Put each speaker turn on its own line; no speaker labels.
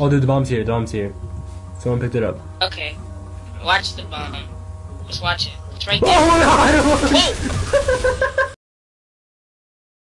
Oh, dude, the bomb's here. The bomb's here. Someone picked it up.
Okay. Watch the bomb. Just watch it. It's right
Oh
there.
my god!